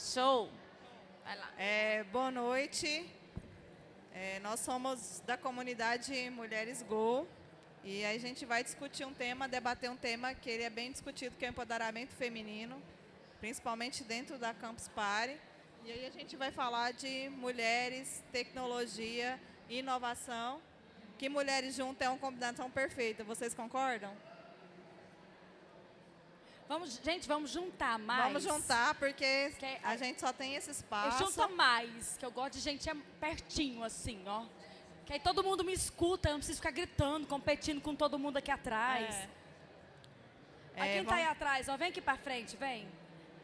Show. Vai lá. É, boa noite. É, nós somos da comunidade Mulheres Go e a gente vai discutir um tema, debater um tema que ele é bem discutido, que é o empoderamento feminino, principalmente dentro da Campus Party. E aí a gente vai falar de mulheres, tecnologia inovação, que mulheres juntas é uma combinação perfeita. Vocês concordam? Vamos, gente, vamos juntar mais. Vamos juntar, porque Que- a gente só tem esse Eu espaço. junto mais, que eu gosto de gente pertinho, assim, ó. Que aí todo mundo me escuta, eu não preciso ficar gritando, competindo com todo mundo aqui atrás. É. Mas É, quem tá aí vamos- atrás, ó, vem aqui pra frente, vem.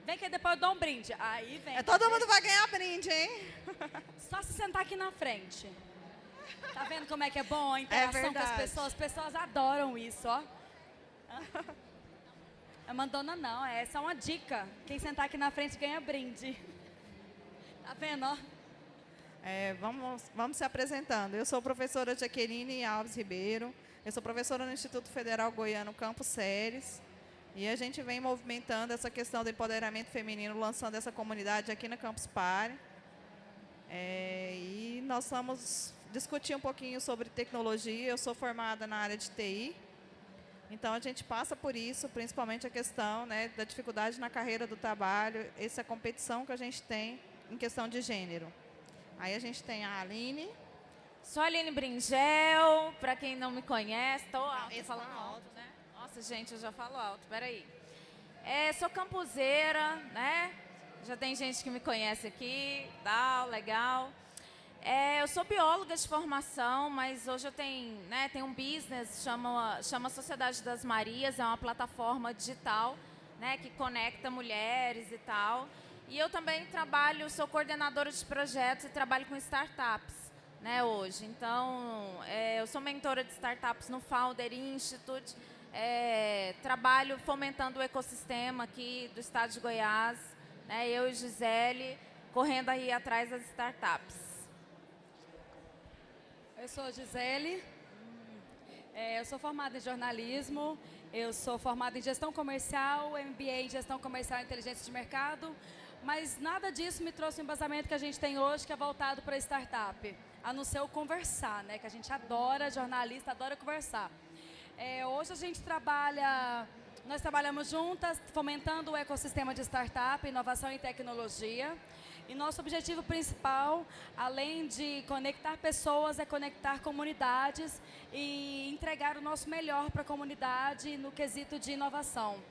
Vem que depois eu dou um brinde. Aí vem. É, todo mundo vai ganhar brinde, hein? Só se sentar aqui na frente. Tá vendo como é que é bom a interação com as pessoas? As pessoas adoram isso, ó. É mandona não, é só uma dica. Quem sentar aqui na frente ganha brinde. Tá vendo, ó? É, vamos, vamos se apresentando. Eu sou professora Jaqueline Alves Ribeiro. Eu sou professora no Instituto Federal Goiano Campos Séries. E a gente vem movimentando essa questão do empoderamento feminino, lançando essa comunidade aqui na Campus Party. É, e nós vamos discutir um pouquinho sobre tecnologia. Eu sou formada na área de TI. Então, a gente passa por isso, principalmente a questão né, da dificuldade na carreira do trabalho, essa competição que a gente tem em questão de gênero. Aí a gente tem a Aline. Sou a Aline Bringel, para quem não me conhece, estou alto, falando alto, né? Nossa, gente, eu já falo alto, peraí. É, sou campuseira, né? Já tem gente que me conhece aqui, tal, legal. É, eu sou bióloga de formação, mas hoje eu tenho, né, tenho um business, chama, chama Sociedade das Marias, é uma plataforma digital né, que conecta mulheres e tal. E eu também trabalho, sou coordenadora de projetos e trabalho com startups né, hoje. Então, é, eu sou mentora de startups no Founder Institute, é, trabalho fomentando o ecossistema aqui do estado de Goiás, né, eu e Gisele, correndo aí atrás das startups. Eu sou a Gisele, é, eu sou formada em jornalismo, eu sou formada em gestão comercial, MBA em gestão comercial e inteligência de mercado, mas nada disso me trouxe o embasamento que a gente tem hoje, que é voltado para startup, a não ser o conversar, né? Que a gente adora, jornalista adora conversar. É, hoje a gente trabalha, nós trabalhamos juntas, fomentando o ecossistema de startup, inovação e tecnologia. E nosso objetivo principal, além de conectar pessoas, é conectar comunidades e entregar o nosso melhor para a comunidade no quesito de inovação.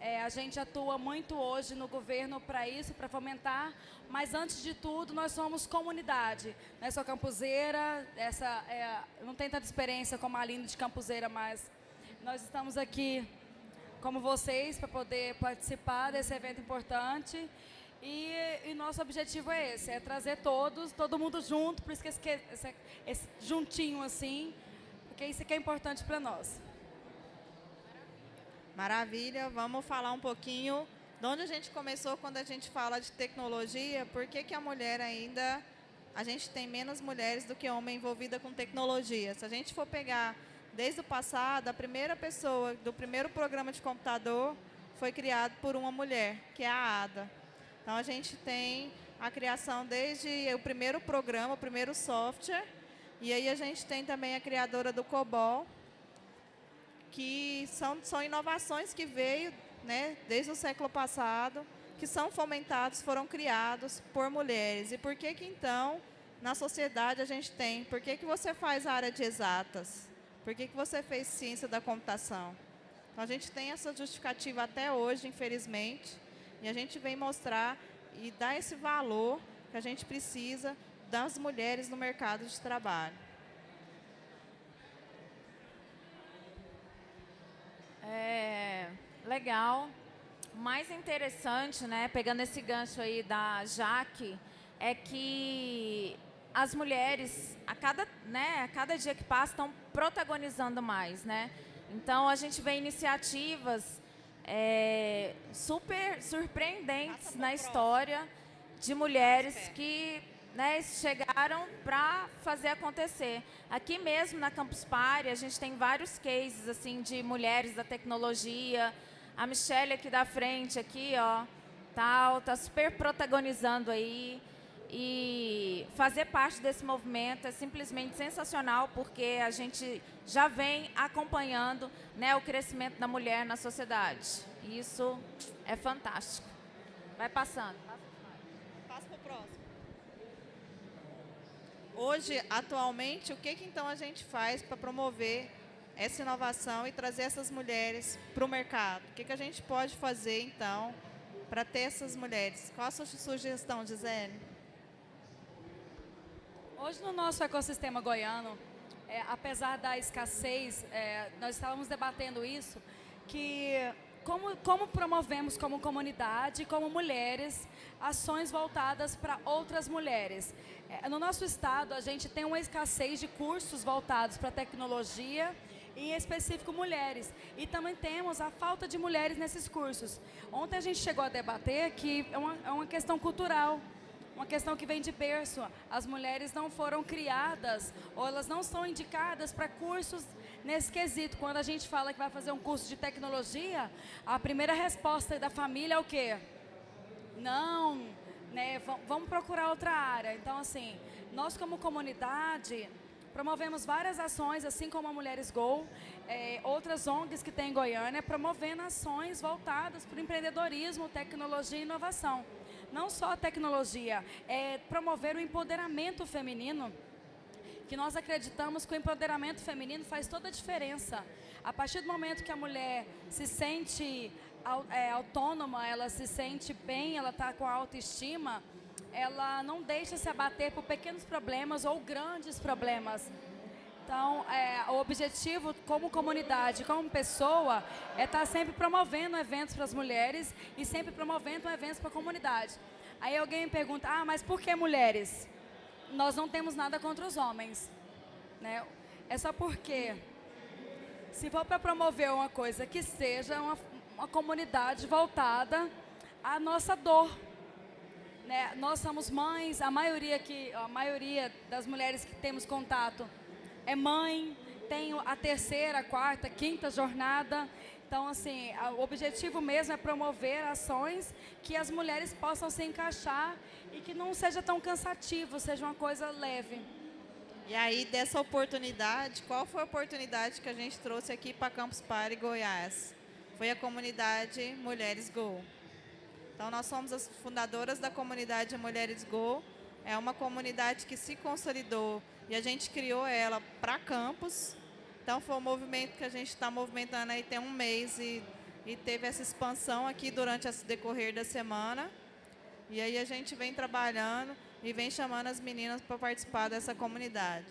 É, a gente atua muito hoje no governo para isso, para fomentar, mas antes de tudo nós somos comunidade. Né? Sou campuseira, essa, é, não tem tanta experiência como a Aline de campuseira, mas nós estamos aqui como vocês para poder participar desse evento importante. E, e, nosso objetivo é esse, é trazer todos, todo mundo junto, por isso que esse, esse, esse juntinho assim, porque isso que é importante para nós. Maravilha, vamos falar um pouquinho de onde a gente começou quando a gente fala de tecnologia, por que, que a mulher ainda, a gente tem menos mulheres do que homem envolvida com tecnologia. Se a gente for pegar desde o passado, a primeira pessoa do primeiro programa de computador foi criado por uma mulher, que é a Ada. Então, a gente tem a criação desde o primeiro programa, o primeiro software, e aí a gente tem também a criadora do COBOL, que são, são inovações que veio né, desde o século passado, que são fomentados, foram criados por mulheres. E por que que então, na sociedade, a gente tem? Por que que você faz a área de exatas? Por que que você fez ciência da computação? Então, a gente tem essa justificativa até hoje, infelizmente, e a gente vem mostrar e dar esse valor que a gente precisa das mulheres no mercado de trabalho. É, legal. O mais interessante, né, pegando esse gancho aí da Jaque, é que as mulheres, a cada, né, a cada dia que passa, estão protagonizando mais. Né? Então, a gente vê iniciativas é, super surpreendentes na história de mulheres que né, chegaram para fazer acontecer. Aqui mesmo na Campus Party, a gente tem vários cases assim de mulheres da tecnologia. A Michelle aqui da frente, aqui, ó, tal, tá super protagonizando aí. E fazer parte desse movimento é simplesmente sensacional, porque a gente já vem acompanhando né, o crescimento da mulher na sociedade. E isso é fantástico. Vai passando. Passa para o próximo. Hoje, atualmente, o que, que então a gente faz para promover essa inovação e trazer essas mulheres para o mercado? O que, que a gente pode fazer, então, para ter essas mulheres? Qual a sua sugestão, Gisele? Hoje, no nosso ecossistema goiano, é, apesar da escassez, é, nós estávamos debatendo isso, que como, como promovemos como comunidade, como mulheres, ações voltadas para outras mulheres. É, no nosso estado, a gente tem uma escassez de cursos voltados para tecnologia, em específico mulheres. E também temos a falta de mulheres nesses cursos. Ontem a gente chegou a debater que é uma, é uma questão cultural uma questão que vem de berço. As mulheres não foram criadas ou elas não são indicadas para cursos nesse quesito. Quando a gente fala que vai fazer um curso de tecnologia, a primeira resposta da família é o quê? Não, né, vamos procurar outra área. Então, assim, nós como comunidade promovemos várias ações, assim como a Mulheres Go, é, outras ONGs que tem em Goiânia, promovendo ações voltadas para o empreendedorismo, tecnologia e inovação não só a tecnologia, é promover o empoderamento feminino, que nós acreditamos que o empoderamento feminino faz toda a diferença. A partir do momento que a mulher se sente é, autônoma, ela se sente bem, ela está com autoestima, ela não deixa se abater por pequenos problemas ou grandes problemas. Então, é, o objetivo como comunidade, como pessoa, é estar tá sempre promovendo eventos para as mulheres e sempre promovendo eventos para a comunidade. Aí alguém me pergunta, ah, mas por que mulheres? Nós não temos nada contra os homens. Né? É só porque, se for para promover uma coisa que seja uma, uma comunidade voltada à nossa dor, né? Nós somos mães, a maioria que a maioria das mulheres que temos contato é mãe, tem a terceira, quarta, quinta jornada. Então, assim, o objetivo mesmo é promover ações que as mulheres possam se encaixar e que não seja tão cansativo, seja uma coisa leve. E aí, dessa oportunidade, qual foi a oportunidade que a gente trouxe aqui para Campus Party Goiás? Foi a comunidade Mulheres Go. Então, nós somos as fundadoras da comunidade Mulheres Go. É uma comunidade que se consolidou e a gente criou ela para campus. Então foi um movimento que a gente está movimentando aí tem um mês e, e teve essa expansão aqui durante esse decorrer da semana. E aí a gente vem trabalhando e vem chamando as meninas para participar dessa comunidade.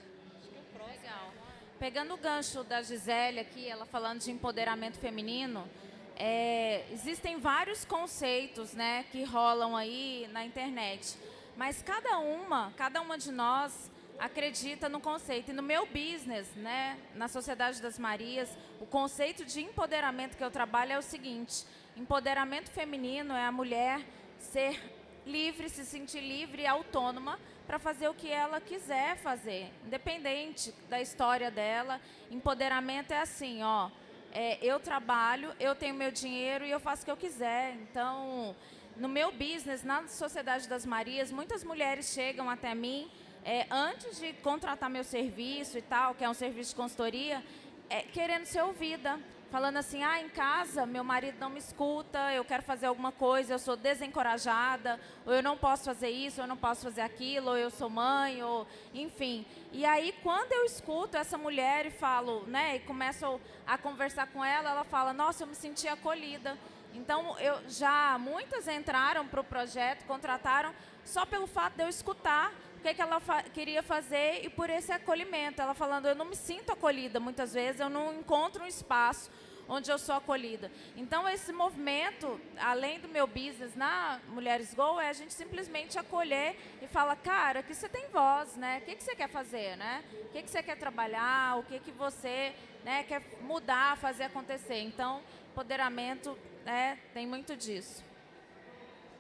Legal. Pegando o gancho da Gisele aqui, ela falando de empoderamento feminino, é, existem vários conceitos né, que rolam aí na internet. Mas cada uma, cada uma de nós acredita no conceito. E no meu business, né, na Sociedade das Marias, o conceito de empoderamento que eu trabalho é o seguinte: empoderamento feminino é a mulher ser livre, se sentir livre e autônoma para fazer o que ela quiser fazer, independente da história dela. Empoderamento é assim, ó. É, eu trabalho, eu tenho meu dinheiro e eu faço o que eu quiser. Então, no meu business, na Sociedade das Marias, muitas mulheres chegam até mim é, antes de contratar meu serviço e tal, que é um serviço de consultoria, é, querendo ser ouvida. Falando assim, ah, em casa meu marido não me escuta, eu quero fazer alguma coisa, eu sou desencorajada, ou eu não posso fazer isso, ou eu não posso fazer aquilo, ou eu sou mãe, ou enfim. E aí, quando eu escuto essa mulher e falo, né, e começo a conversar com ela, ela fala, nossa, eu me senti acolhida. Então, eu já muitas entraram para o projeto, contrataram só pelo fato de eu escutar que, que ela fa queria fazer e por esse acolhimento. Ela falando, eu não me sinto acolhida muitas vezes, eu não encontro um espaço onde eu sou acolhida. Então, esse movimento, além do meu business na Mulheres Go, é a gente simplesmente acolher e falar, cara, que você tem voz, né? O que, que você quer fazer, né? O que, que você quer trabalhar, o que, que você né, quer mudar, fazer acontecer. Então, empoderamento né, tem muito disso.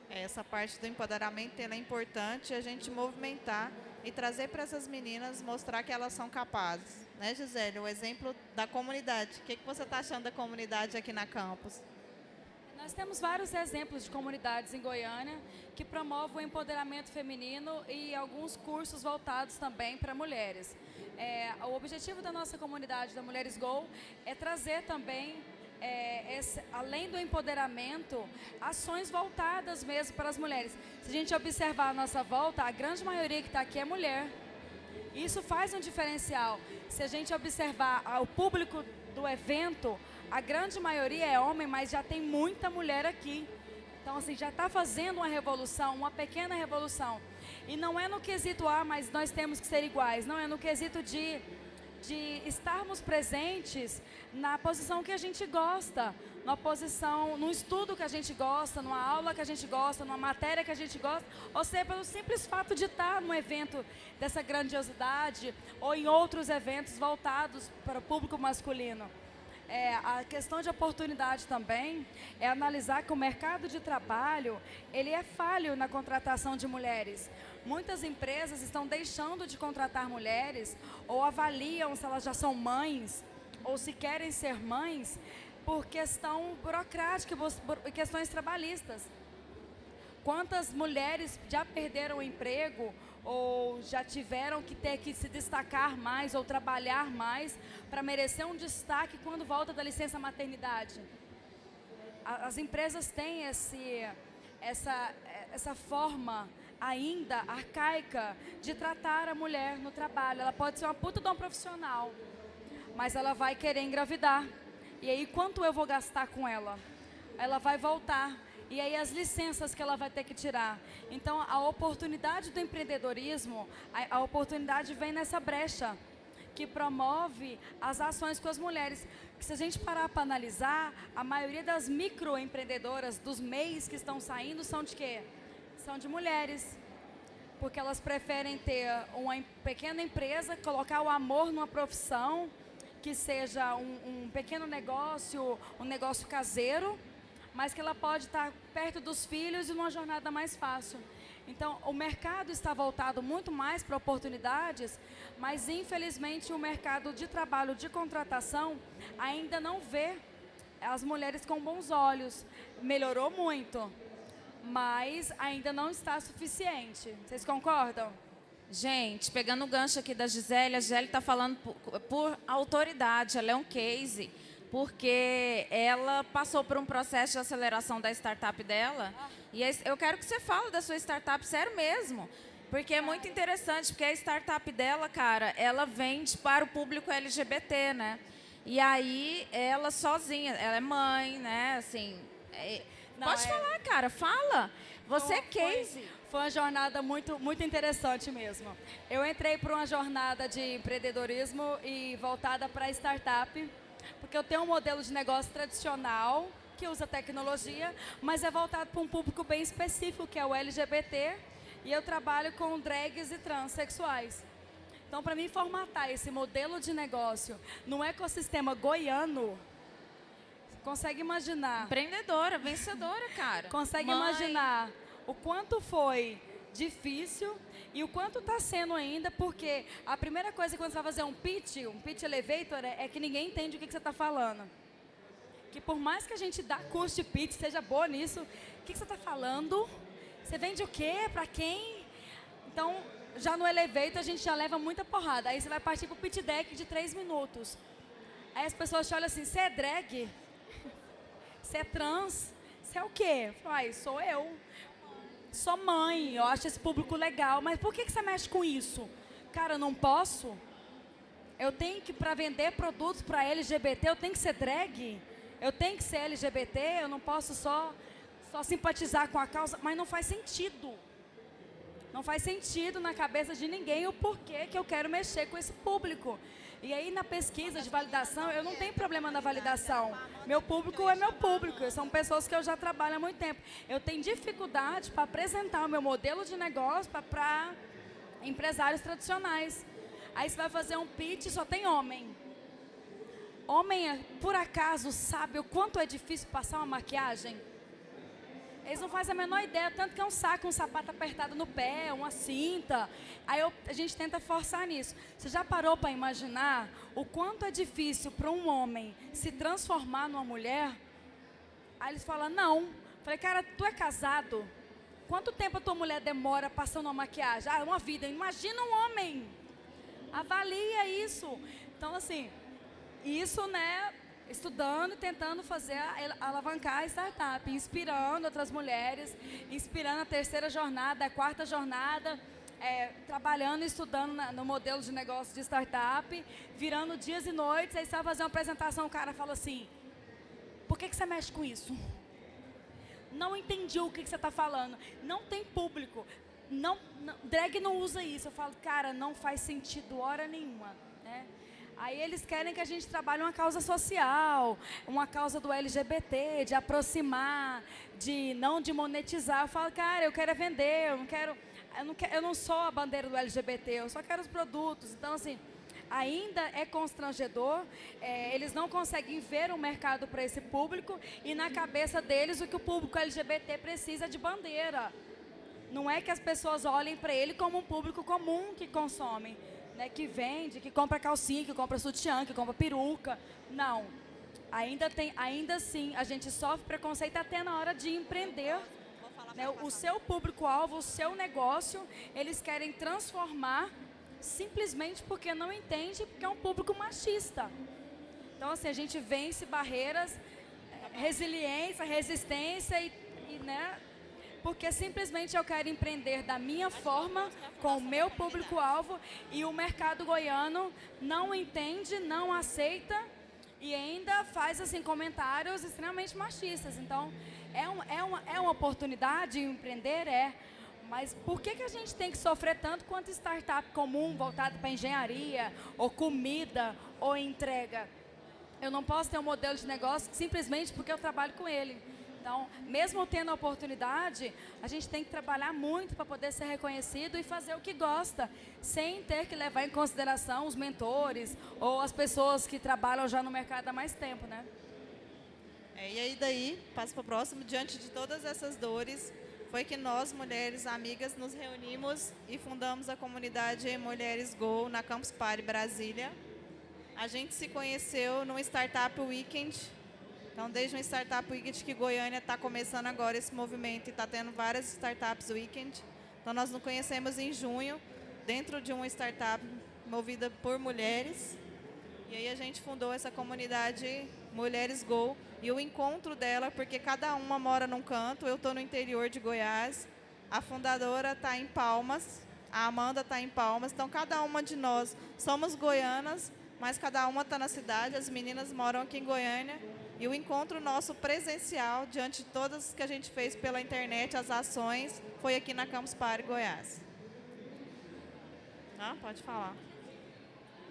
Essa parte do empoderamento é importante a gente movimentar e trazer para essas meninas, mostrar que elas são capazes. Né, Gisele? O exemplo da comunidade. O que, que você está achando da comunidade aqui na campus? Nós temos vários exemplos de comunidades em Goiânia que promovem o empoderamento feminino e alguns cursos voltados também para mulheres. É, o objetivo da nossa comunidade da Mulheres Go é trazer também, é, além do empoderamento, ações voltadas mesmo para as mulheres. Se a gente observar a nossa volta, a grande maioria que está aqui é mulher. Isso faz um diferencial. Se a gente observar o público do evento, a grande maioria é homem, mas já tem muita mulher aqui. Então, assim, já está fazendo uma revolução, uma pequena revolução. E não é no quesito, ah, mas nós temos que ser iguais. Não, é no quesito de, de estarmos presentes na posição que a gente gosta, na posição, num estudo que a gente gosta, numa aula que a gente gosta, numa matéria que a gente gosta, ou seja, pelo simples fato de estar num evento dessa grandiosidade ou em outros eventos voltados para o público masculino é, a questão de oportunidade também é analisar que o mercado de trabalho ele é falho na contratação de mulheres. Muitas empresas estão deixando de contratar mulheres ou avaliam se elas já são mães ou se querem ser mães por questão burocrática e questões trabalhistas. Quantas mulheres já perderam o emprego ou já tiveram que ter que se destacar mais ou trabalhar mais para merecer um destaque quando volta da licença maternidade. As empresas têm esse, essa, essa forma ainda arcaica de tratar a mulher no trabalho. Ela pode ser uma puta de profissional, mas ela vai querer engravidar. E aí, quanto eu vou gastar com ela? Ela vai voltar e aí as licenças que ela vai ter que tirar. Então, a oportunidade do empreendedorismo, a, a oportunidade vem nessa brecha que promove as ações com as mulheres. Que se a gente parar para analisar, a maioria das microempreendedoras dos MEIs que estão saindo são de quê? São de mulheres. Porque elas preferem ter uma pequena empresa, colocar o amor numa profissão, que seja um, um pequeno negócio, um negócio caseiro, mas que ela pode estar perto dos filhos e numa jornada mais fácil. Então, o mercado está voltado muito mais para oportunidades, mas infelizmente o mercado de trabalho de contratação ainda não vê as mulheres com bons olhos. Melhorou muito, mas ainda não está suficiente. Vocês concordam? Gente, pegando o gancho aqui da Gisele, a Gisele está falando por, por autoridade, ela é um case porque ela passou por um processo de aceleração da startup dela. E eu quero que você fale da sua startup, sério mesmo. Porque é muito interessante, porque a startup dela, cara, ela vende para o público LGBT, né? E aí, ela sozinha, ela é mãe, né? Assim, é, Não, pode é... falar, cara, fala. Você é case. Foi, foi uma jornada muito, muito interessante mesmo. Eu entrei para uma jornada de empreendedorismo e voltada para startup porque eu tenho um modelo de negócio tradicional que usa tecnologia, mas é voltado para um público bem específico, que é o LGBT, e eu trabalho com drags e transexuais. Então, para mim formatar esse modelo de negócio no ecossistema goiano, consegue imaginar? Empreendedora, vencedora, cara. Consegue Mãe. imaginar o quanto foi difícil e o quanto está sendo ainda, porque a primeira coisa quando você vai fazer um pitch, um pitch elevator, é, é que ninguém entende o que, que você está falando. Que por mais que a gente dá curso de pitch, seja boa nisso, o que, que você está falando? Você vende o quê? Para quem? Então, já no elevator a gente já leva muita porrada. Aí você vai partir para o pitch deck de três minutos. Aí as pessoas te olham assim, você é drag? Você é trans? Você é o quê? Ai, sou eu sou mãe, eu acho esse público legal, mas por que, que você mexe com isso? Cara, eu não posso? Eu tenho que, para vender produtos para LGBT, eu tenho que ser drag? Eu tenho que ser LGBT? Eu não posso só, só simpatizar com a causa? Mas não faz sentido. Não faz sentido na cabeça de ninguém o porquê que eu quero mexer com esse público. E aí na pesquisa de validação, eu não tenho problema na validação. Meu público é meu público, são pessoas que eu já trabalho há muito tempo. Eu tenho dificuldade para apresentar o meu modelo de negócio para empresários tradicionais. Aí você vai fazer um pitch, só tem homem. Homem, por acaso, sabe o quanto é difícil passar uma maquiagem? Eles não fazem a menor ideia, tanto que é um saco, um sapato apertado no pé, uma cinta. Aí eu, a gente tenta forçar nisso. Você já parou para imaginar o quanto é difícil para um homem se transformar numa mulher? Aí eles falam, não. Falei, cara, tu é casado? Quanto tempo a tua mulher demora passando uma maquiagem? Ah, uma vida. Imagina um homem. Avalia isso. Então, assim, isso, né, estudando tentando fazer, alavancar a startup, inspirando outras mulheres, inspirando a terceira jornada, a quarta jornada, é, trabalhando estudando na, no modelo de negócio de startup, virando dias e noites, aí você vai fazer uma apresentação, o cara fala assim, por que, que você mexe com isso? Não entendi o que, que você está falando. Não tem público. Não, não, drag não usa isso. Eu falo, cara, não faz sentido hora nenhuma. Né? Aí eles querem que a gente trabalhe uma causa social, uma causa do LGBT, de aproximar, de não de monetizar. Eu falo, cara, eu quero é vender, eu não quero, eu não, quero, eu não sou a bandeira do LGBT, eu só quero os produtos. Então, assim, ainda é constrangedor, é, eles não conseguem ver um mercado para esse público e na cabeça deles o que o público LGBT precisa de bandeira. Não é que as pessoas olhem para ele como um público comum que consome né, que vende, que compra calcinha, que compra sutiã, que compra peruca. Não. Ainda, tem, ainda assim, a gente sofre preconceito até na hora de empreender. Né, o seu público-alvo, o seu negócio, eles querem transformar simplesmente porque não entende, porque é um público machista. Então, assim, a gente vence barreiras, resiliência, resistência e, e né, porque simplesmente eu quero empreender da minha forma, com o meu público-alvo, e o mercado goiano não entende, não aceita e ainda faz assim comentários extremamente machistas. Então, é, um, é, uma, é uma oportunidade empreender? É. Mas por que, que a gente tem que sofrer tanto quanto startup comum voltado para engenharia, ou comida, ou entrega? Eu não posso ter um modelo de negócio simplesmente porque eu trabalho com ele. Então, mesmo tendo a oportunidade, a gente tem que trabalhar muito para poder ser reconhecido e fazer o que gosta, sem ter que levar em consideração os mentores ou as pessoas que trabalham já no mercado há mais tempo, né? É, e aí daí, passo para o próximo, diante de todas essas dores, foi que nós, mulheres amigas, nos reunimos e fundamos a comunidade Mulheres Go na Campus Party Brasília. A gente se conheceu no Startup Weekend então, desde um Startup Weekend que Goiânia está começando agora esse movimento e está tendo várias Startups Weekend. Então, nós nos conhecemos em junho, dentro de uma startup movida por mulheres. E aí a gente fundou essa comunidade Mulheres Go. E o encontro dela, porque cada uma mora num canto, eu estou no interior de Goiás, a fundadora está em Palmas, a Amanda está em Palmas. Então, cada uma de nós somos goianas, mas cada uma está na cidade, as meninas moram aqui em Goiânia e o encontro nosso presencial, diante de todas que a gente fez pela internet, as ações, foi aqui na Campus Party, Goiás. Ah, pode falar.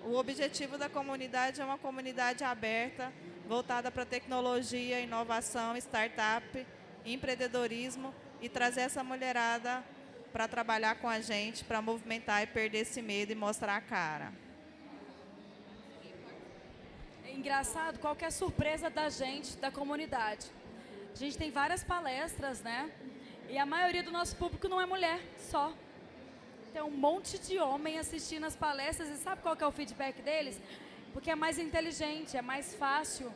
O objetivo da comunidade é uma comunidade aberta, voltada para tecnologia, inovação, startup, empreendedorismo e trazer essa mulherada para trabalhar com a gente, para movimentar e perder esse medo e mostrar a cara engraçado é a surpresa da gente, da comunidade. A gente tem várias palestras, né? E a maioria do nosso público não é mulher, só. Tem um monte de homem assistindo as palestras e sabe qual é o feedback deles? Porque é mais inteligente, é mais fácil,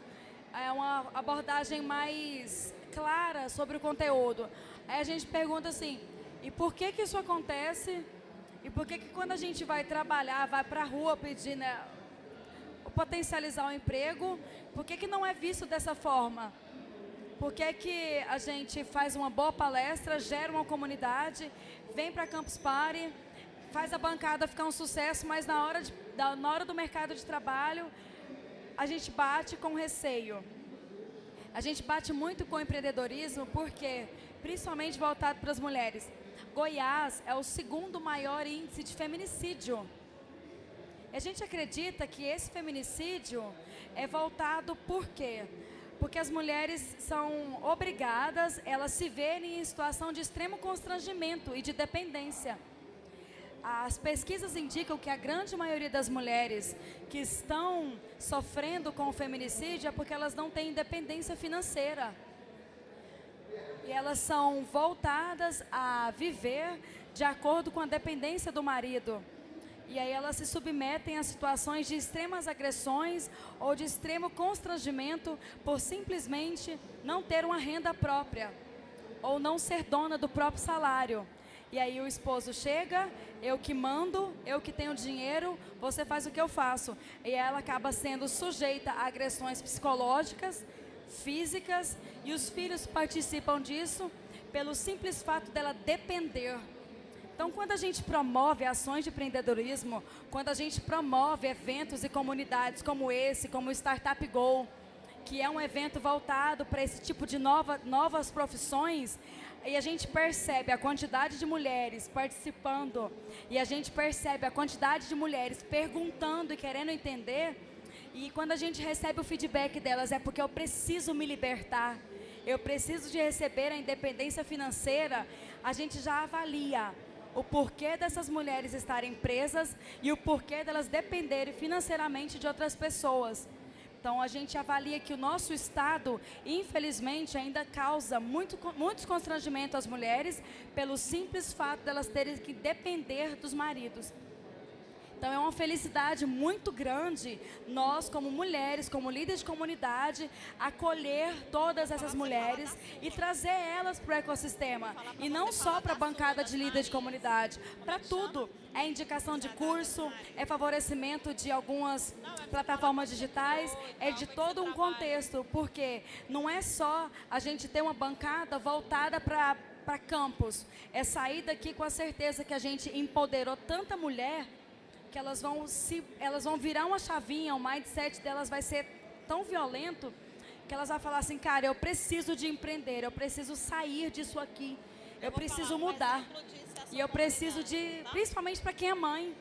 é uma abordagem mais clara sobre o conteúdo. Aí a gente pergunta assim, e por que que isso acontece? E por que que quando a gente vai trabalhar, vai para a rua pedir né, potencializar o emprego, por que, que não é visto dessa forma? Por que, que a gente faz uma boa palestra, gera uma comunidade, vem para Campus Party, faz a bancada ficar um sucesso, mas na hora, de, na hora do mercado de trabalho, a gente bate com receio. A gente bate muito com o empreendedorismo, porque, principalmente voltado para as mulheres, Goiás é o segundo maior índice de feminicídio a gente acredita que esse feminicídio é voltado por quê? Porque as mulheres são obrigadas, elas se verem em situação de extremo constrangimento e de dependência. As pesquisas indicam que a grande maioria das mulheres que estão sofrendo com o feminicídio é porque elas não têm independência financeira. E elas são voltadas a viver de acordo com a dependência do marido. E aí elas se submetem a situações de extremas agressões ou de extremo constrangimento por simplesmente não ter uma renda própria ou não ser dona do próprio salário. E aí o esposo chega, eu que mando, eu que tenho dinheiro, você faz o que eu faço. E ela acaba sendo sujeita a agressões psicológicas, físicas, e os filhos participam disso pelo simples fato dela depender então, quando a gente promove ações de empreendedorismo, quando a gente promove eventos e comunidades como esse, como o Startup Go, que é um evento voltado para esse tipo de nova, novas profissões, e a gente percebe a quantidade de mulheres participando, e a gente percebe a quantidade de mulheres perguntando e querendo entender, e quando a gente recebe o feedback delas, é porque eu preciso me libertar, eu preciso de receber a independência financeira, a gente já avalia o porquê dessas mulheres estarem presas e o porquê delas dependerem financeiramente de outras pessoas. Então, a gente avalia que o nosso Estado, infelizmente, ainda causa muito, muitos constrangimentos às mulheres pelo simples fato delas terem que depender dos maridos. Então é uma felicidade muito grande nós, como mulheres, como líderes de comunidade, acolher todas essas mulheres e trazer elas para o ecossistema. E não só para a bancada de líderes de comunidade, para tudo. É indicação de curso, é favorecimento de algumas plataformas digitais, é de todo um contexto, porque não é só a gente ter uma bancada voltada para para campus. É sair daqui com a certeza que a gente empoderou tanta mulher que elas vão se elas vão virar uma chavinha, o mindset delas vai ser tão violento que elas vão falar assim, cara, eu preciso de empreender, eu preciso sair disso aqui, eu, eu preciso mudar. E eu preciso de, tá? principalmente para quem é mãe,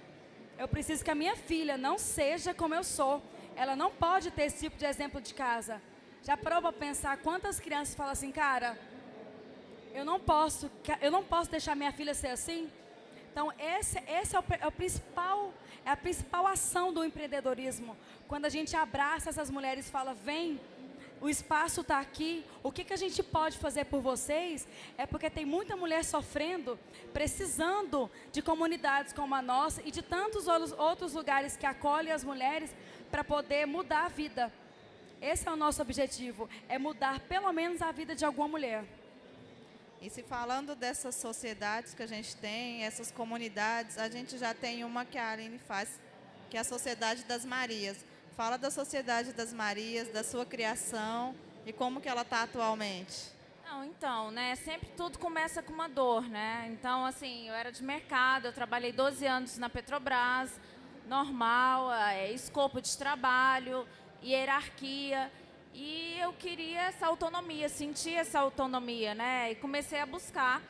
eu preciso que a minha filha não seja como eu sou. Ela não pode ter esse tipo de exemplo de casa. Já para pensar quantas crianças falam assim, cara, eu não posso, eu não posso deixar minha filha ser assim? Então, esse, esse é, o, é, o, principal, é a principal ação do empreendedorismo. Quando a gente abraça essas mulheres e fala, vem, o espaço está aqui, o que, que a gente pode fazer por vocês? É porque tem muita mulher sofrendo, precisando de comunidades como a nossa e de tantos outros lugares que acolhem as mulheres para poder mudar a vida. Esse é o nosso objetivo, é mudar pelo menos a vida de alguma mulher. E se falando dessas sociedades que a gente tem, essas comunidades, a gente já tem uma que a Aline faz, que é a Sociedade das Marias. Fala da Sociedade das Marias, da sua criação e como que ela está atualmente. Não, então, né, sempre tudo começa com uma dor, né? Então, assim, eu era de mercado, eu trabalhei 12 anos na Petrobras, normal, é, escopo de trabalho, hierarquia. E eu queria essa autonomia, sentir essa autonomia, né? E comecei a buscar.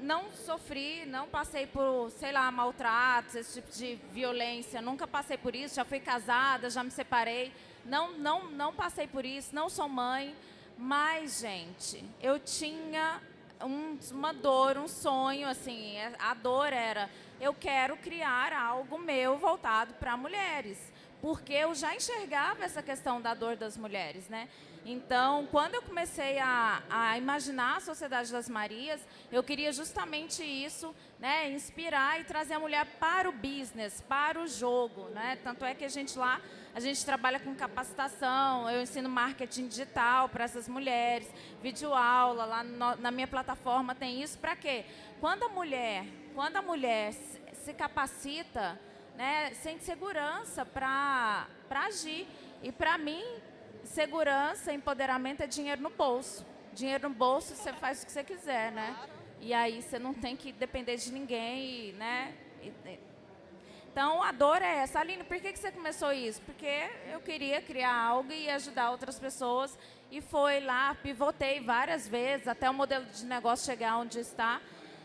Não sofri, não passei por, sei lá, maltratos, esse tipo de violência. Nunca passei por isso. Já fui casada, já me separei. Não, não, não passei por isso. Não sou mãe. Mas, gente, eu tinha um, uma dor, um sonho, assim. A dor era: eu quero criar algo meu voltado para mulheres porque eu já enxergava essa questão da dor das mulheres, né? Então, quando eu comecei a, a, imaginar a Sociedade das Marias, eu queria justamente isso, né, inspirar e trazer a mulher para o business, para o jogo, né? Tanto é que a gente lá, a gente trabalha com capacitação, eu ensino marketing digital para essas mulheres, videoaula, lá no, na minha plataforma tem isso para quê? Quando a mulher, quando a mulher se, se capacita, né, sente segurança para agir. E para mim, segurança, empoderamento é dinheiro no bolso. Dinheiro no bolso, você faz o que você quiser, né? E aí você não tem que depender de ninguém, né? Então a dor é essa. Aline, por que, que você começou isso? Porque eu queria criar algo e ajudar outras pessoas. E foi lá, pivotei várias vezes até o modelo de negócio chegar onde está.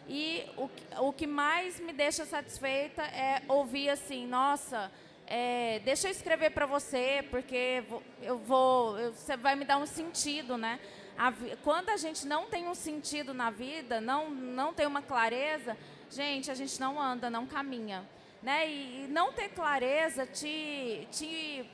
E o, o que mais me deixa satisfeita é ouvir assim, nossa, é, deixa eu escrever para você, porque eu vou, eu, você vai me dar um sentido, né? A, quando a gente não tem um sentido na vida, não, não tem uma clareza, gente, a gente não anda, não caminha. Né? E, e não ter clareza te, te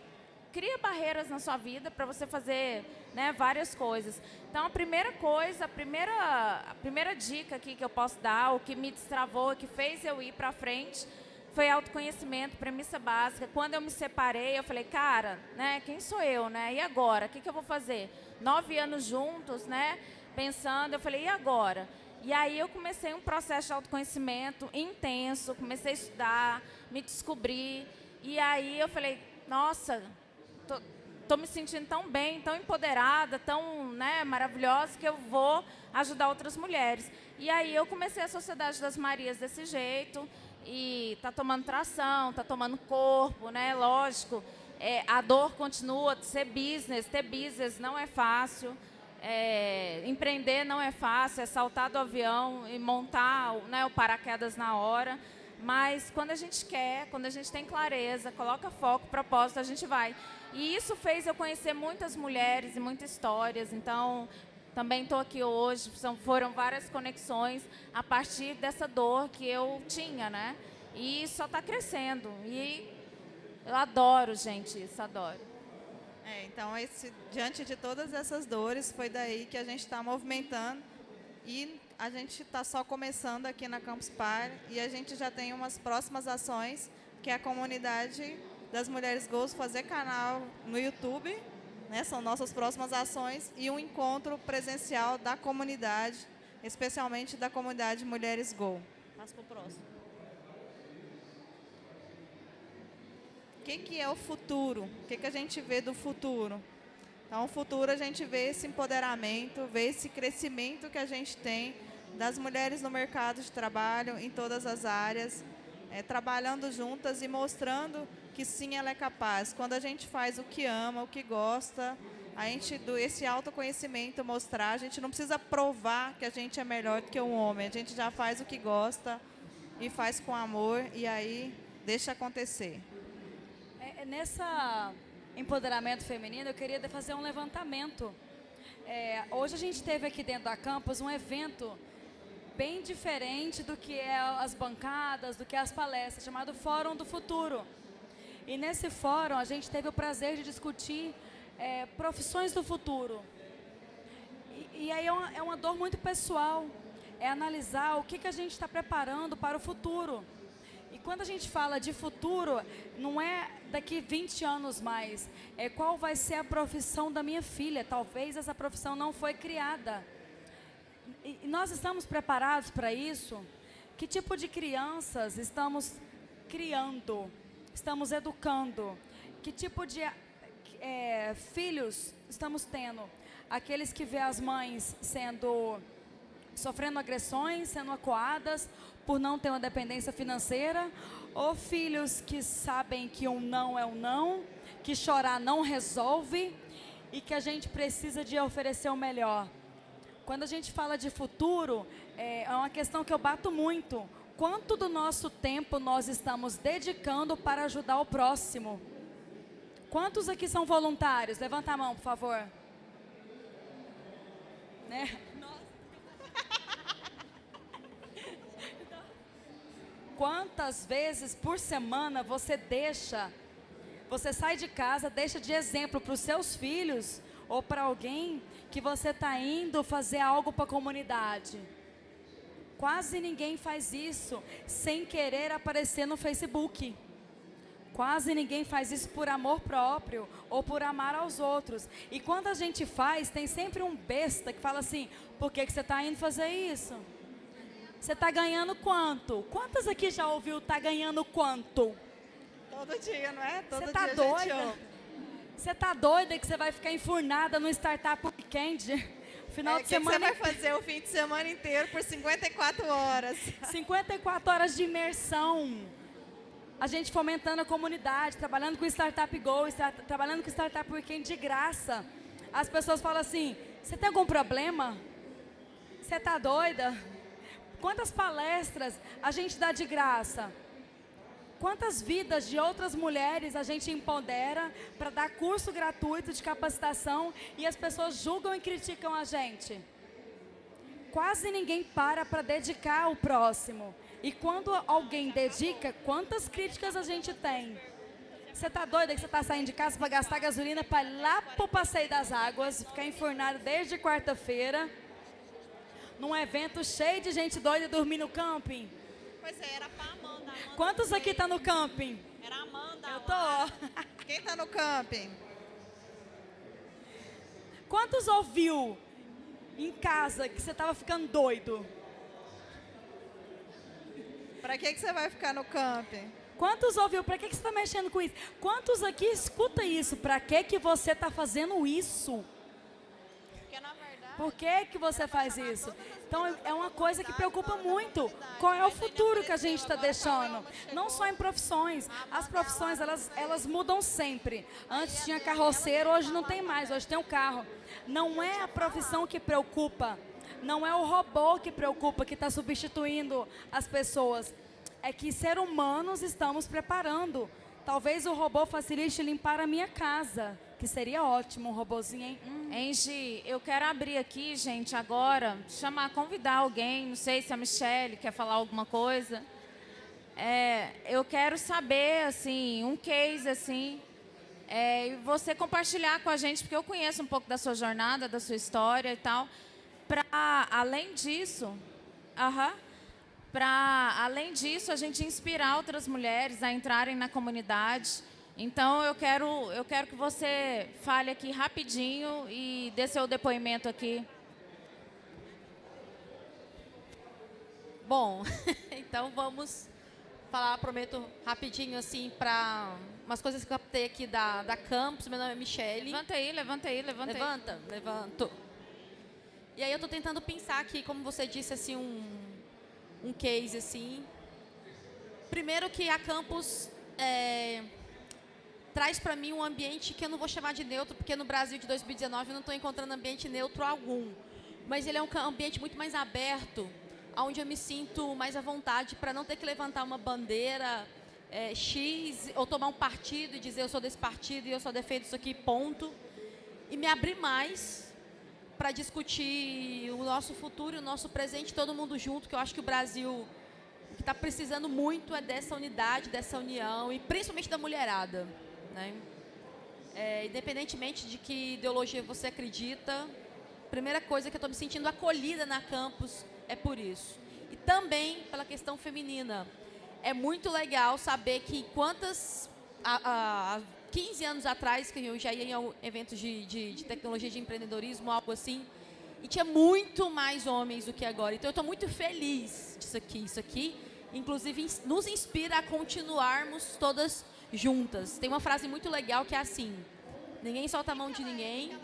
cria barreiras na sua vida para você fazer né, várias coisas. Então, a primeira coisa, a primeira, a primeira dica aqui que eu posso dar, o que me destravou, que fez eu ir para frente, foi autoconhecimento, premissa básica. Quando eu me separei, eu falei, cara, né, quem sou eu, né? E agora? O que, que eu vou fazer? Nove anos juntos, né? Pensando, eu falei, e agora? E aí eu comecei um processo de autoconhecimento intenso, comecei a estudar, me descobrir. E aí eu falei, nossa, tô, tô me sentindo tão bem, tão empoderada, tão né, maravilhosa, que eu vou ajudar outras mulheres. E aí eu comecei a Sociedade das Marias desse jeito, e está tomando tração, está tomando corpo, né? Lógico, é, a dor continua, ser business, ter business não é fácil. É, empreender não é fácil, é saltar do avião e montar né, o paraquedas na hora. Mas quando a gente quer, quando a gente tem clareza, coloca foco, propósito, a gente vai. E isso fez eu conhecer muitas mulheres e muitas histórias. Então, também estou aqui hoje, são, foram várias conexões a partir dessa dor que eu tinha, né? E só está crescendo. E eu adoro, gente, isso, adoro. É, então, esse, diante de todas essas dores, foi daí que a gente está movimentando e a gente está só começando aqui na Campus Par e a gente já tem umas próximas ações, que é a comunidade das Mulheres Gols fazer canal no YouTube né, são nossas próximas ações, e um encontro presencial da comunidade, especialmente da comunidade Mulheres Go. Passa para o próximo. O que, que é o futuro? O que, que a gente vê do futuro? Então, o futuro a gente vê esse empoderamento, vê esse crescimento que a gente tem das mulheres no mercado de trabalho, em todas as áreas, é, trabalhando juntas e mostrando que sim, ela é capaz. Quando a gente faz o que ama, o que gosta, a gente, do, esse autoconhecimento mostrar, a gente não precisa provar que a gente é melhor do que um homem. A gente já faz o que gosta e faz com amor e aí deixa acontecer. É, é nessa empoderamento feminino, eu queria fazer um levantamento. É, hoje a gente teve aqui dentro da campus um evento bem diferente do que é as bancadas, do que é as palestras, chamado Fórum do Futuro. E nesse fórum a gente teve o prazer de discutir é, profissões do futuro. E, e aí é uma, é uma, dor muito pessoal, é analisar o que, que a gente está preparando para o futuro. E quando a gente fala de futuro, não é daqui 20 anos mais, é qual vai ser a profissão da minha filha. Talvez essa profissão não foi criada. E, nós estamos preparados para isso? Que tipo de crianças estamos criando? Estamos educando? Que tipo de é, filhos estamos tendo? Aqueles que vê as mães sendo sofrendo agressões, sendo acuadas por não ter uma dependência financeira, ou filhos que sabem que um não é um não, que chorar não resolve e que a gente precisa de oferecer o melhor. Quando a gente fala de futuro, é, é uma questão que eu bato muito quanto do nosso tempo nós estamos dedicando para ajudar o próximo? Quantos aqui são voluntários? Levanta a mão, por favor. Né? Quantas vezes por semana você deixa, você sai de casa, deixa de exemplo para os seus filhos ou para alguém que você está indo fazer algo para a comunidade? Quase ninguém faz isso sem querer aparecer no Facebook. Quase ninguém faz isso por amor próprio ou por amar aos outros. E quando a gente faz, tem sempre um besta que fala assim: por que, que você está indo fazer isso? Você está ganhando quanto? Quantas aqui já ouviu tá ganhando quanto? Todo dia, não é? Todo você tá doida? Você tá doida que você vai ficar enfurnada no Startup Weekend? Final é, de semana. Que você vai fazer o fim de semana inteiro por 54 horas? 54 horas de imersão. A gente fomentando a comunidade, trabalhando com Startup Go, trabalhando com Startup Weekend de graça. As pessoas falam assim: você tem algum problema? Você está doida? Quantas palestras a gente dá de graça? Quantas vidas de outras mulheres a gente empodera para dar curso gratuito de capacitação e as pessoas julgam e criticam a gente? Quase ninguém para para dedicar o próximo. E quando alguém dedica, quantas críticas a gente tem? Você está doida que você está saindo de casa para gastar gasolina para ir lá para o Passeio das Águas, ficar enfurnado desde quarta-feira, num evento cheio de gente doida dormir no camping? Pois é, era pra Amanda. Amanda Quantos aqui tá no camping? Era a Amanda. Eu tô. Quem tá no camping? Quantos ouviu em casa que você tava ficando doido? Pra que, que você vai ficar no camping? Quantos ouviu? Pra que, que você tá mexendo com isso? Quantos aqui escuta isso? Pra que, que você tá fazendo isso? Porque, na verdade... Por que, que você faz isso? Então, é uma coisa que preocupa muito. Qual é o futuro que a gente está deixando? Não só em profissões. As profissões, elas, elas mudam sempre. Antes tinha carroceiro, hoje não tem mais. Hoje tem um carro. Não é a profissão que preocupa. Não é o robô que preocupa, que está substituindo as pessoas. É que ser humanos estamos preparando. Talvez o robô facilite limpar a minha casa, que seria ótimo um robozinho, hein? Hum. Eu quero abrir aqui, gente, agora, chamar, convidar alguém, não sei se a Michelle quer falar alguma coisa. É, eu quero saber, assim, um case, assim, é, e você compartilhar com a gente, porque eu conheço um pouco da sua jornada, da sua história e tal para, além disso, para, além disso, a gente inspirar outras mulheres a entrarem na comunidade. Então, eu quero, eu quero que você fale aqui rapidinho e dê seu depoimento aqui. Bom, então vamos falar, prometo, rapidinho, assim, para umas coisas que eu captei aqui da, da Campus. Meu nome é Michele. Levanta aí, levanta aí, levanta Levanta, aí. levanto. E aí eu estou tentando pensar aqui, como você disse, assim, um, um case, assim. Primeiro que a Campus é, traz para mim um ambiente que eu não vou chamar de neutro, porque no Brasil de 2019 eu não estou encontrando ambiente neutro algum. Mas ele é um ambiente muito mais aberto, onde eu me sinto mais à vontade para não ter que levantar uma bandeira é, X ou tomar um partido e dizer eu sou desse partido e eu só defendo isso aqui, ponto. E me abrir mais para discutir o nosso futuro o nosso presente, todo mundo junto, que eu acho que o Brasil está precisando muito é dessa unidade, dessa união, e principalmente da mulherada. Né? É, independentemente de que ideologia você acredita, primeira coisa que eu estou me sentindo acolhida na campus é por isso. E também pela questão feminina. É muito legal saber que quantas... A, a, 15 anos atrás, que eu já ia em eventos de, de, de tecnologia de empreendedorismo, algo assim, e tinha muito mais homens do que agora. Então, eu estou muito feliz disso aqui. Isso aqui, inclusive, nos inspira a continuarmos todas juntas. Tem uma frase muito legal que é assim, ninguém solta a mão de ninguém,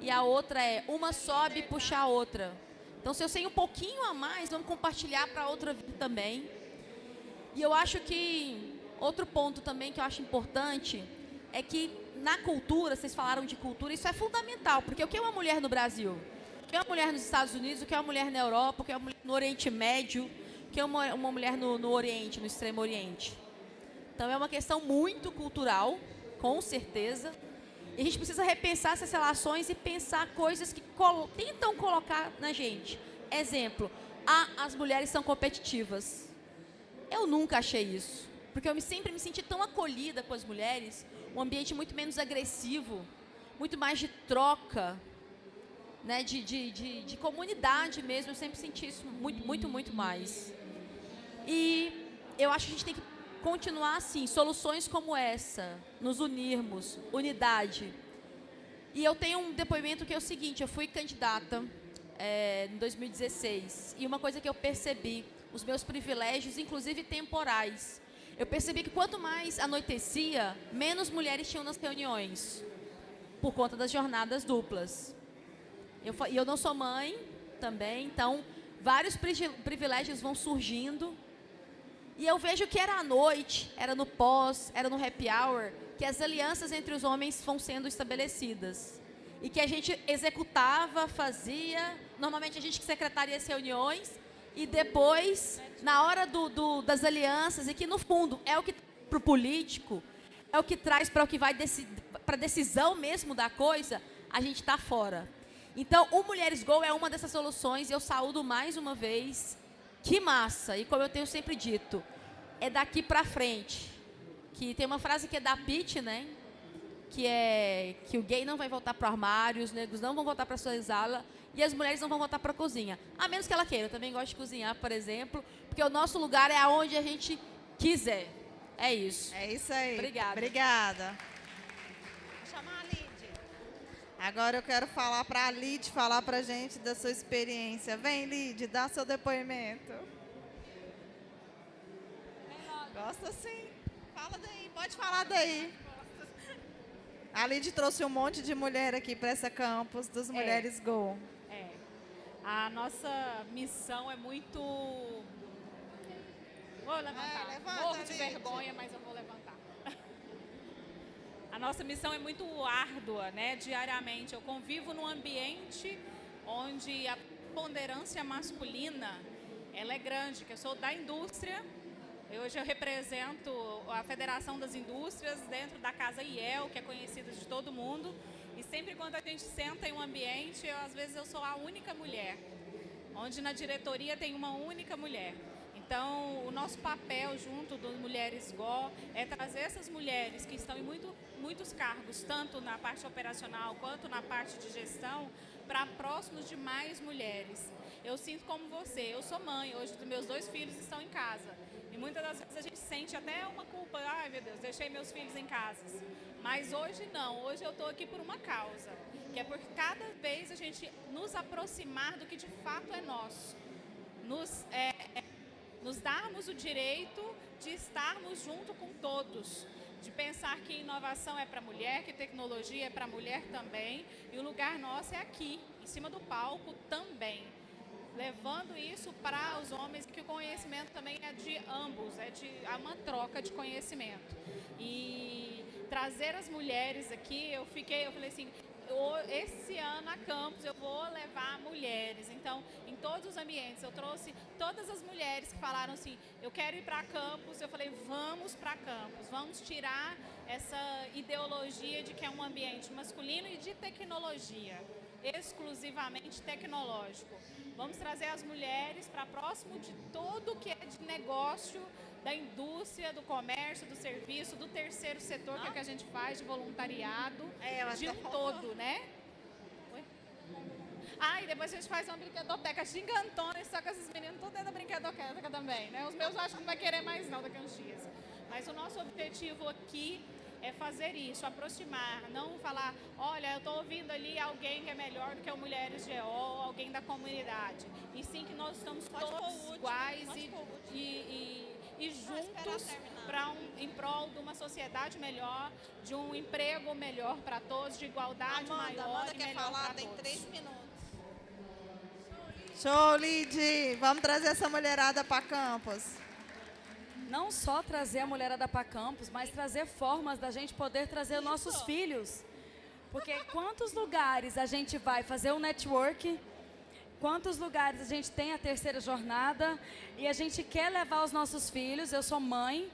e a outra é, uma sobe e puxa a outra. Então, se eu sei um pouquinho a mais, vamos compartilhar para outra vida também. E eu acho que Outro ponto também que eu acho importante é que na cultura, vocês falaram de cultura, isso é fundamental, porque o que é uma mulher no Brasil? O que é uma mulher nos Estados Unidos? O que é uma mulher na Europa? O que é uma mulher no Oriente Médio? O que é uma, uma mulher no, no Oriente, no Extremo Oriente? Então é uma questão muito cultural, com certeza. E a gente precisa repensar essas relações e pensar coisas que tentam colocar na gente. Exemplo, ah, as mulheres são competitivas. Eu nunca achei isso porque eu sempre me senti tão acolhida com as mulheres, um ambiente muito menos agressivo, muito mais de troca, né, de, de, de, de comunidade mesmo, eu sempre senti isso muito, muito, muito mais. E eu acho que a gente tem que continuar assim, soluções como essa, nos unirmos, unidade. E eu tenho um depoimento que é o seguinte, eu fui candidata é, em 2016, e uma coisa que eu percebi, os meus privilégios, inclusive temporais, eu percebi que quanto mais anoitecia, menos mulheres tinham nas reuniões, por conta das jornadas duplas. Eu, e eu não sou mãe também, então vários privilégios vão surgindo. E eu vejo que era à noite, era no pós, era no happy hour, que as alianças entre os homens vão sendo estabelecidas. E que a gente executava, fazia, normalmente a gente que secretaria as reuniões, e depois, na hora do, do, das alianças, e que no fundo é o que para o político, é o que traz para o que vai para a decisão mesmo da coisa, a gente está fora. Então, o Mulheres Go é uma dessas soluções e eu saúdo mais uma vez. Que massa! E como eu tenho sempre dito, é daqui para frente. Que tem uma frase que é da Pitt, né? Que é que o gay não vai voltar para o armário, os negros não vão voltar para sua sala e as mulheres não vão voltar para a cozinha. A menos que ela queira. Eu também gosto de cozinhar, por exemplo, porque o nosso lugar é aonde a gente quiser. É isso. É isso aí. Obrigada. Obrigada. Vou chamar a Lid. Agora eu quero falar para a Lid falar para gente da sua experiência. Vem, Lid, dá seu depoimento. Gosta sim. Fala daí, pode falar daí. A Lid trouxe um monte de mulher aqui para essa campus dos Mulheres Go. É. A nossa missão é muito. Vou levantar. É, levanta, Morro de Lid. vergonha, mas eu vou levantar. A nossa missão é muito árdua, né? Diariamente. Eu convivo num ambiente onde a ponderância masculina ela é grande, que eu sou da indústria. Hoje eu represento a Federação das Indústrias dentro da Casa IEL, que é conhecida de todo mundo. E sempre quando a gente senta em um ambiente, eu, às vezes eu sou a única mulher, onde na diretoria tem uma única mulher. Então, o nosso papel junto das Mulheres GO é trazer essas mulheres que estão em muito, muitos cargos, tanto na parte operacional quanto na parte de gestão, para próximos de mais mulheres. Eu sinto como você, eu sou mãe, hoje os meus dois filhos estão em casa. E muitas das vezes a gente sente até uma culpa, ai meu Deus, deixei meus filhos em casa. Mas hoje não, hoje eu estou aqui por uma causa, que é por cada vez a gente nos aproximar do que de fato é nosso. Nos, é, é, nos darmos o direito de estarmos junto com todos, de pensar que inovação é para mulher, que tecnologia é para mulher também, e o lugar nosso é aqui, em cima do palco também levando isso para os homens, que o conhecimento também é de ambos, é de é uma troca de conhecimento. E trazer as mulheres aqui, eu fiquei, eu falei assim, "O- esse ano a campus eu vou levar mulheres. Então, em todos os ambientes, eu trouxe todas as mulheres que falaram assim, eu quero ir para campus. Eu falei, vamos para campus, vamos tirar essa ideologia de que é um ambiente masculino e de tecnologia, exclusivamente tecnológico. Vamos trazer as mulheres para próximo de tudo que é de negócio, da indústria, do comércio, do serviço, do terceiro setor, que é o que a gente faz, de voluntariado, É, de um faltou. todo, né? Oi? Ah, e depois a gente faz uma brinquedoteca gigantona, só que esses meninos tudo dentro da brinquedoteca também, né? Os meus eu acho que não vai querer mais não daqui a uns dias. Mas o nosso objetivo aqui é fazer isso, aproximar, não falar, olha, eu estou ouvindo ali alguém que é melhor do que o Mulheres GO, alguém da comunidade. E sim que nós estamos Pode todos iguais e, e, e, e juntos para um, em prol de uma sociedade melhor, de um emprego melhor para todos, de igualdade Amanda, maior Amanda e quer falar, tem todos. três minutos. Show, Lid! Vamos trazer essa mulherada para campus. Não só trazer a mulherada para campus, mas trazer formas da gente poder trazer nossos filhos. Porque quantos lugares a gente vai fazer um network, quantos lugares a gente tem a terceira jornada e a gente quer levar os nossos filhos, eu sou mãe.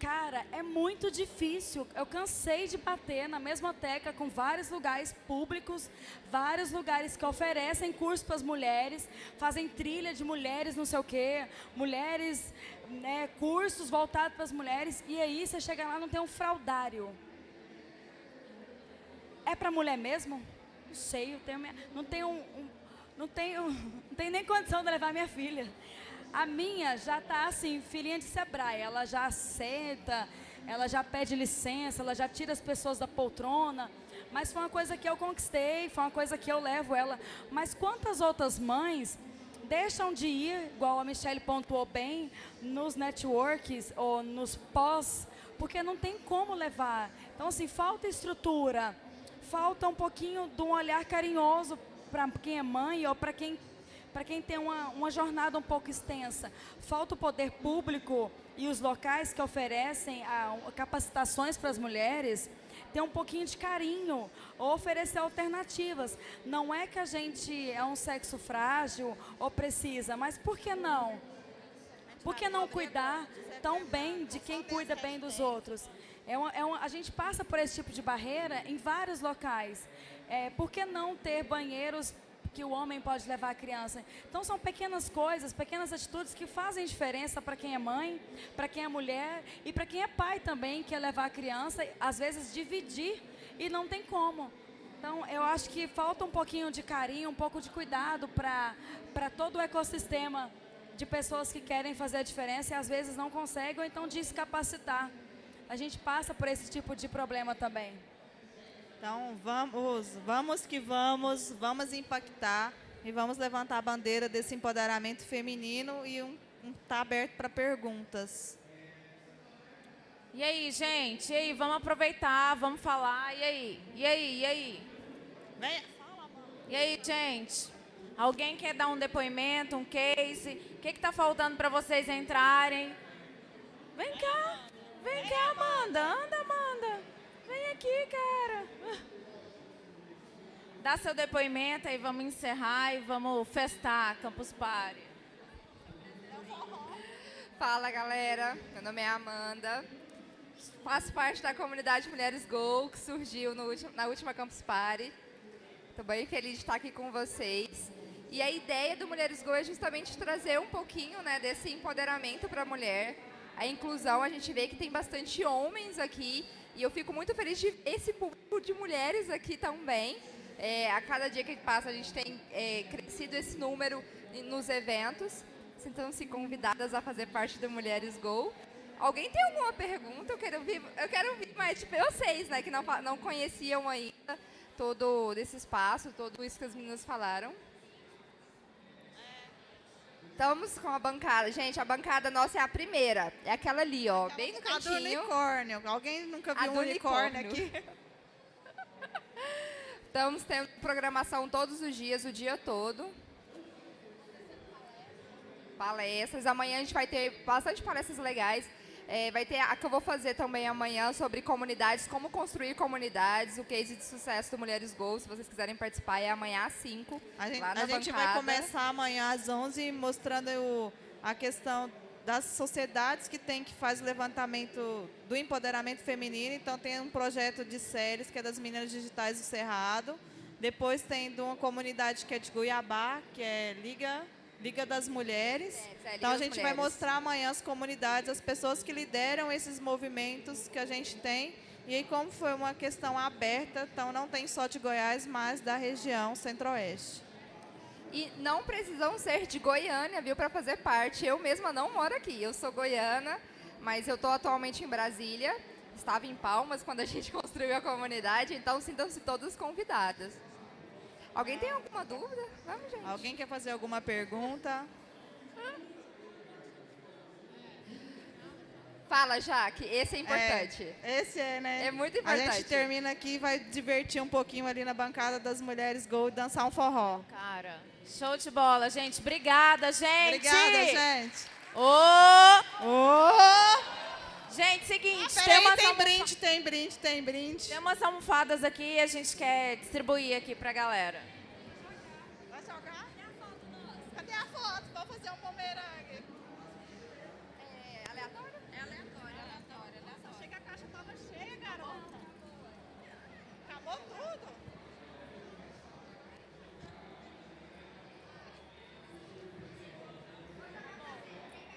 Cara, é muito difícil. Eu cansei de bater na mesma tecla com vários lugares públicos, vários lugares que oferecem curso para as mulheres, fazem trilha de mulheres, não sei o quê, mulheres, né, cursos voltados para as mulheres, e aí você chega lá e não tem um fraudário. É para mulher mesmo? Não sei, eu tenho minha, não tenho um, um- não tenho, não tenho nem condição de levar minha filha. A minha já está assim, filhinha de Sebrae, ela já senta, ela já pede licença, ela já tira as pessoas da poltrona. Mas foi uma coisa que eu conquistei, foi uma coisa que eu levo ela. Mas quantas outras mães deixam de ir, igual a Michelle pontuou bem, nos networks ou nos pós, porque não tem como levar. Então, assim, falta estrutura, falta um pouquinho de um olhar carinhoso para quem é mãe ou para quem quem tem uma, uma jornada um pouco extensa. Falta o poder público e os locais que oferecem a- capacitações para as mulheres ter um pouquinho de carinho ou oferecer alternativas. Não é que a gente é um sexo frágil ou precisa, mas por que não? Por que não cuidar tão bem de quem cuida bem dos outros? É uma, é uma- a gente passa por esse tipo de barreira em vários locais. É, por que não ter banheiros que o homem pode levar a criança? Então são pequenas coisas, pequenas atitudes que fazem diferença para quem é mãe, para quem é mulher e para quem é pai também, que é levar a criança, às vezes dividir e não tem como. Então, eu acho que falta um pouquinho de carinho, um pouco de cuidado para todo o ecossistema de pessoas que querem fazer a diferença e às vezes não conseguem, ou então de se capacitar. A gente passa por esse tipo de problema também. Então, vamos, vamos que vamos, vamos impactar e vamos levantar a bandeira desse empoderamento feminino e um, um tá aberto para perguntas. E aí, gente? E aí, vamos aproveitar, vamos falar. E aí? E aí? E aí? Vem, fala, mano. E aí, gente? Alguém quer dar um depoimento, um case? O que está faltando para vocês entrarem? Vem cá. Vem cá, Amanda. Anda, Amanda. Vem aqui, cara. Dá seu depoimento aí, vamos encerrar e vamos festar Campus Party. Fala, galera. Meu nome é Amanda. Faço parte da comunidade Mulheres Go, que surgiu último, na última Campus Party. Estou bem feliz de estar aqui com vocês. E a ideia do Mulheres Go é justamente trazer um pouquinho né, desse empoderamento para a mulher. A inclusão, a gente vê que tem bastante homens aqui. E eu fico muito feliz de esse público de mulheres aqui também. É, a cada dia que passa, a gente tem é, crescido esse número nos eventos. Sintam-se convidadas a fazer parte do Mulheres Go. Alguém tem alguma pergunta? Eu quero ouvir, eu quero ouvir mais de vocês, né, que não, não conheciam ainda todo esse espaço, tudo isso que as meninas falaram. Estamos com a bancada. Gente, a bancada nossa é a primeira. É aquela ali, ó, bem no cantinho. A do unicórnio. Alguém nunca viu um unicórnio, unicórnio aqui? Estamos tendo programação todos os dias, o dia todo. Palestras. Amanhã a gente vai ter bastante palestras legais. É, vai ter a que eu vou fazer também amanhã sobre comunidades, como construir comunidades, o case de sucesso do Mulheres Go. Se vocês quiserem participar, é amanhã às 5. A gente, lá na a gente vai começar amanhã às 11 mostrando o, a questão das sociedades que tem que faz o levantamento do empoderamento feminino. Então tem um projeto de séries que é das meninas digitais do Cerrado. Depois tem de uma comunidade que é de Goiabá, que é Liga Liga das Mulheres. É, então a gente mulheres. vai mostrar amanhã as comunidades, as pessoas que lideram esses movimentos que a gente tem. E aí como foi uma questão aberta, então não tem só de Goiás, mas da região centro-oeste. E não precisam ser de Goiânia, viu, para fazer parte. Eu mesma não moro aqui. Eu sou goiana, mas eu estou atualmente em Brasília. Estava em Palmas quando a gente construiu a comunidade, então sintam-se todas convidadas. Alguém tem alguma dúvida? Vamos, gente. Alguém quer fazer alguma pergunta? Fala, Jaque. Esse é importante. É, esse é, né? É muito importante. A gente termina aqui e vai divertir um pouquinho ali na bancada das mulheres Gol e dançar um forró. Cara, show de bola, gente. Obrigada, gente. Obrigada, gente. Ô! Oh! Ô! Oh! Gente, seguinte, ah, tem, umas tem brinde, tem brinde, tem brinde. Tem umas almofadas aqui e a gente quer distribuir aqui pra galera.